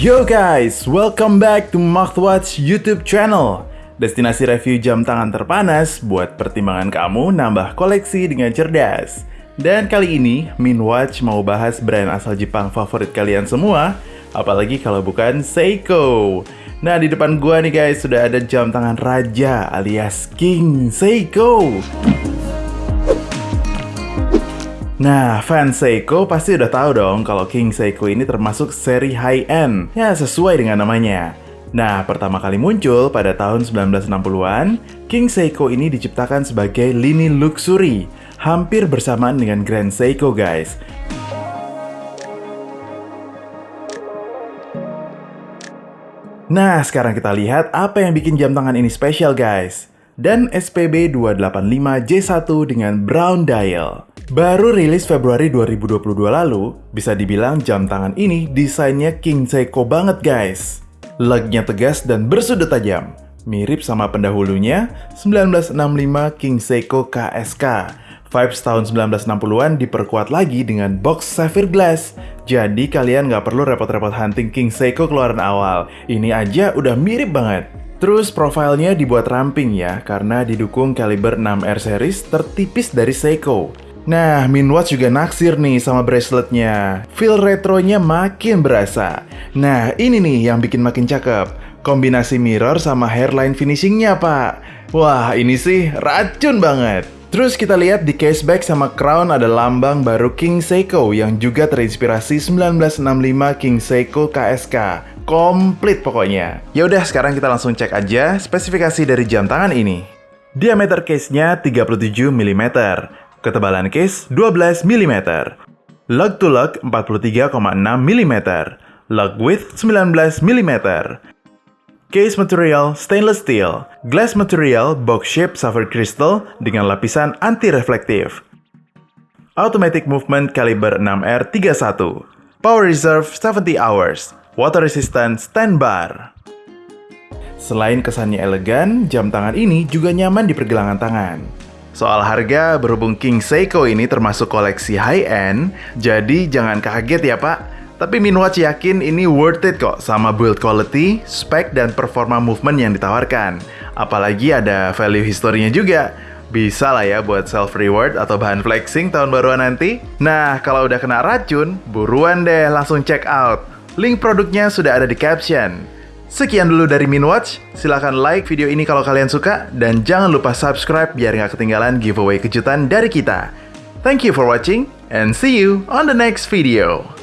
Yo guys, welcome back to Watch YouTube channel. Destinasi review jam tangan terpanas buat pertimbangan kamu nambah koleksi dengan cerdas. Dan kali ini, Minwatch mau bahas brand asal Jepang favorit kalian semua Apalagi kalau bukan Seiko. Nah di depan gua nih guys, sudah ada jam tangan raja alias King Seiko Nah, fans Seiko pasti udah tahu dong kalau King Seiko ini termasuk seri high-end. Ya, sesuai dengan namanya. Nah, pertama kali muncul pada tahun 1960-an, King Seiko ini diciptakan sebagai lini luxury, hampir bersamaan dengan Grand Seiko, guys. Nah, sekarang kita lihat apa yang bikin jam tangan ini spesial, guys. Dan SPB 285J1 dengan brown dial. Baru rilis Februari 2022 lalu, bisa dibilang jam tangan ini desainnya King Seiko banget guys. Lugnya tegas dan bersudut tajam, mirip sama pendahulunya 1965 King Seiko KSK. Vibes tahun 1960-an diperkuat lagi dengan box sapphire glass. Jadi kalian nggak perlu repot-repot hunting King Seiko keluaran awal. Ini aja udah mirip banget. Terus profilnya dibuat ramping ya, karena didukung kaliber 6R series tertipis dari Seiko. Nah, Minwatch juga naksir nih sama braceletnya. Feel retronya makin berasa. Nah, ini nih yang bikin makin cakep. Kombinasi mirror sama hairline finishingnya, Pak. Wah, ini sih racun banget. Terus kita lihat di caseback sama crown ada lambang baru King Seiko yang juga terinspirasi 1965 King Seiko KSK. Komplit pokoknya. Ya udah, sekarang kita langsung cek aja spesifikasi dari jam tangan ini. Diameter case-nya 37 mm, Ketebalan case 12 mm. Lug to lug 43,6 mm. Lug width 19 mm. Case material stainless steel. Glass material box shape sapphire crystal dengan lapisan anti-reflektif. Automatic movement kaliber 6R31. Power reserve 70 hours. Water resistant stand bar. Selain kesannya elegan, jam tangan ini juga nyaman di pergelangan tangan. Soal harga, berhubung King Seiko ini termasuk koleksi high-end, jadi jangan kaget ya pak. Tapi Minwatch yakin ini worth it kok sama build quality, spek, dan performa movement yang ditawarkan. Apalagi ada value historinya juga. Bisa lah ya buat self-reward atau bahan flexing tahun baruan nanti. Nah, kalau udah kena racun, buruan deh langsung check out. Link produknya sudah ada di caption. Sekian dulu dari Minwatch, silahkan like video ini kalau kalian suka, dan jangan lupa subscribe biar nggak ketinggalan giveaway kejutan dari kita. Thank you for watching, and see you on the next video.